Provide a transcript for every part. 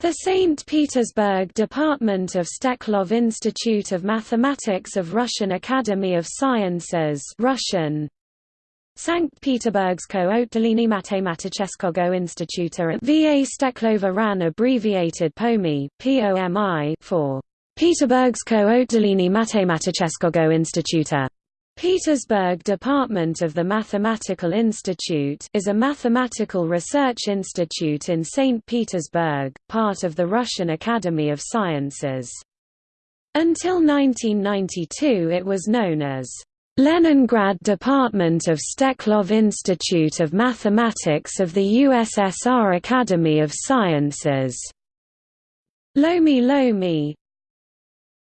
The St. Petersburg Department of Steklov Institute of Mathematics of Russian Academy of Sciences Russian Sankt Peterburgsko Otdelenie Matematicheskogo Instituta VA Steklova RAN abbreviated POMI, POMI for Peterburgsko Otdelenie Matematicheskogo Instituta Petersburg Department of the Mathematical Institute is a mathematical research institute in St. Petersburg, part of the Russian Academy of Sciences. Until 1992 it was known as Leningrad Department of Steklov Institute of Mathematics of the USSR Academy of Sciences. Lomi Lomi,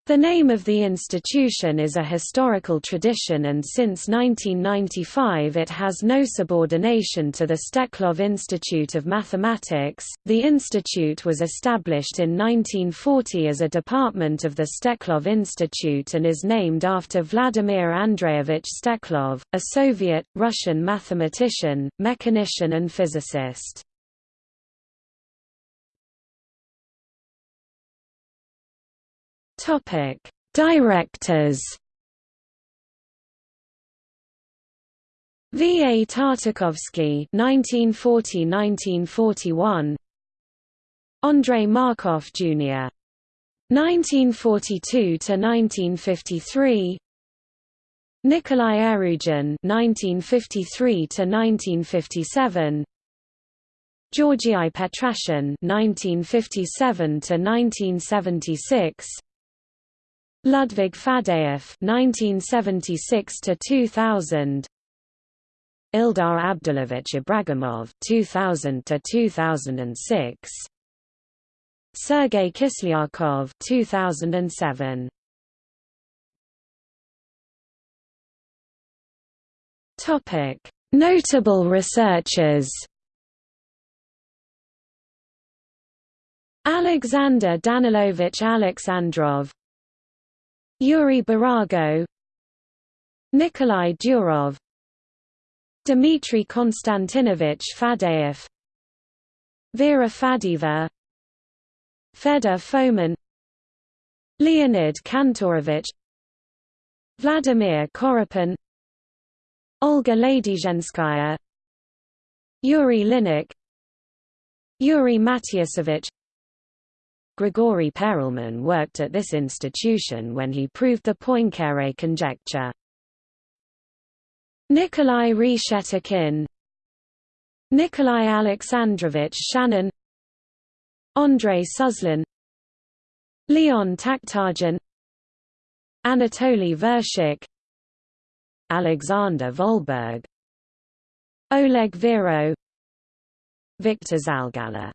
the name of the institution is a historical tradition and since 1995 it has no subordination to the Steklov Institute of Mathematics. The institute was established in 1940 as a department of the Steklov Institute and is named after Vladimir Andreevich Steklov, a Soviet, Russian mathematician, mechanician and physicist. Topic: Directors. V. A. Tartakovsky (1940–1941), Andrei Markov Jr. (1942–1953), Nikolai Erugin (1953–1957), Georgii Petrashen (1957–1976). Ludwig Faddeev (1976–2000), Ildar Abdulovich Ibragimov (2000–2006), Sergei Kislyakov (2007). Topic: Notable researchers. Alexander Danilovich Alexandrov Yuri Burago Nikolai Durov Dmitry Konstantinovich Faddeev Vera Faddeeva Fedor Fomin Leonid Kantorovich Vladimir Korepin Olga Ladyzhenskaya Yuri Linnik Yuri Matiyasevich Grigory Perelman worked at this institution when he proved the Poincare conjecture. Nikolai Reshetikhin Nikolai Alexandrovich Shanin Andrei Suslin Leon Takhtajan Anatoly Vershik Alexander Volberg Oleg Viro Victor Zalgaller